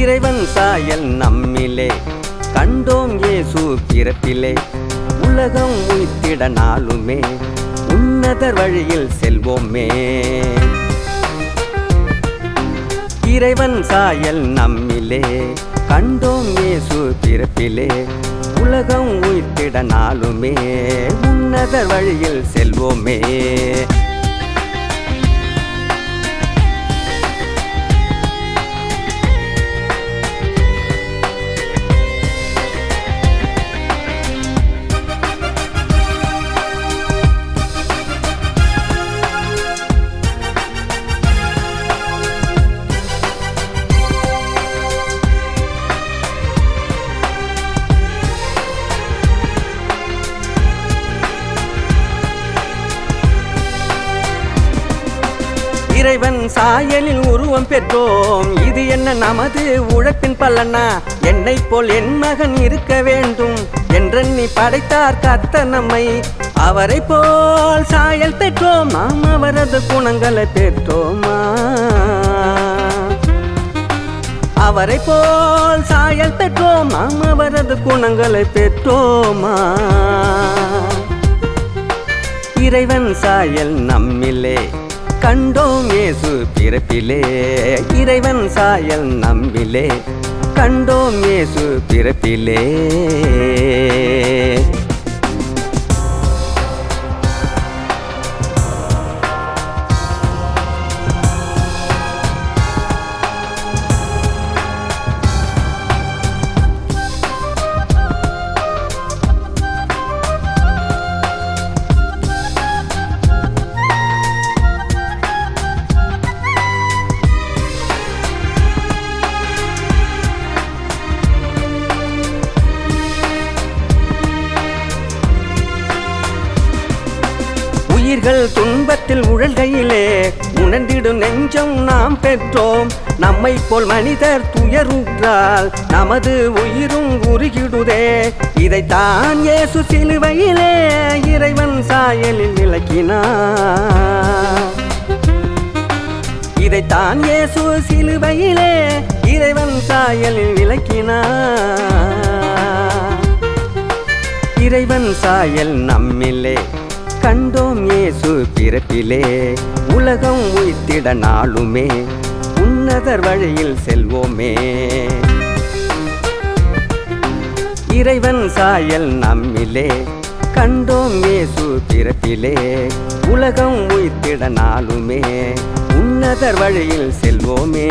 இறைவன் சாயல் நம்மிலே. கண்டோம் ஏசு பிறப்பிலே. உலகம் உயிர்த்திட நாளுமே. உன்னதர் வழியில் செல்வோமே. இறைவன் சாயல் நம்மிலே. கண்டோம் ஏசு பிறப்பிலே. உலகம் உயிர்த்திட நாளுமே. உன்னதர் வழியில் செல்வோமே. இறைவன் சாயலில் உருவம் பெற்றோம். இது என்ன நமது உழைப்பின் பலனா? என்னை போல் என் மகன் இருக்க வேண்டும் என்றெண்ணி படைத்தார் கத்த நம்மை. அவரை போல் சாயல் பெற்றோம். நாம் அவரது குணங்களை பெற்றோமா? அவரை போல் சாயல் பெற்றோம். நாம் அவரது குணங்களை பெற்றோமா? இறைவன் சாயல் நம்மிலே. கண்டோம் ஏசு பிறப்பிலே. இறைவன் சாயல் நம்பிலே. கண்டோம் ஏசு பிறப்பிலே. உயிர்கள் துன்பத்தில் உழல்கையிலே உணர்ந்திடும் நெஞ்சம் நாம் பெற்றோம். நம்மை போல் மனிதர் துயருற்றால் நமது உயிரும் உருகிடுதே. இதைத்தான் இயேசு சிலுவையிலே இறைவன் சாயலில் விளக்கினார். இதைத்தான் இயேசு சிலுவையிலே இறைவன் சாயலில் விளக்கினார். இறைவன் சாயல் நம்மிலே கண்டோம் இயேசு பிறப்பிலே. உலகம் உயிர்த்திட நாளுமே. உன்னதர் வழியில் செல்வோமே. இறைவன் சாயல் நம்மிலே. கண்டோம் இயேசு பிறப்பிலே. உலகம் உயிர்த்திட நாளுமே. உன்னதர் வழியில் செல்வோமே.